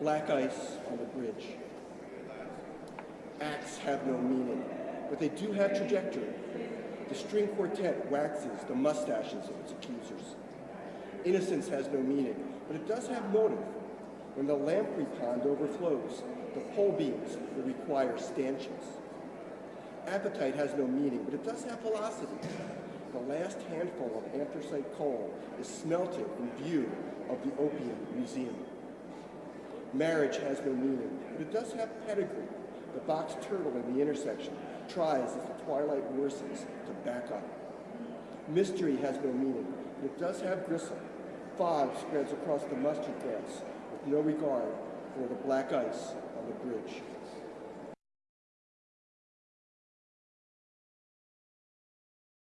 Black ice on the bridge. Acts have no meaning, but they do have trajectory. The string quartet waxes the mustaches of its accusers. Innocence has no meaning, but it does have motive. When the lamprey pond overflows, the pole beams will require stanchions. Appetite has no meaning, but it does have velocity. The last handful of anthracite coal is smelted in view of the Opium Museum. Marriage has no meaning, but it does have pedigree. The box turtle in the intersection tries as the twilight worsens to back up. Mystery has no meaning, but it does have gristle. Fog spreads across the mustard gas with no regard for the black ice on the bridge.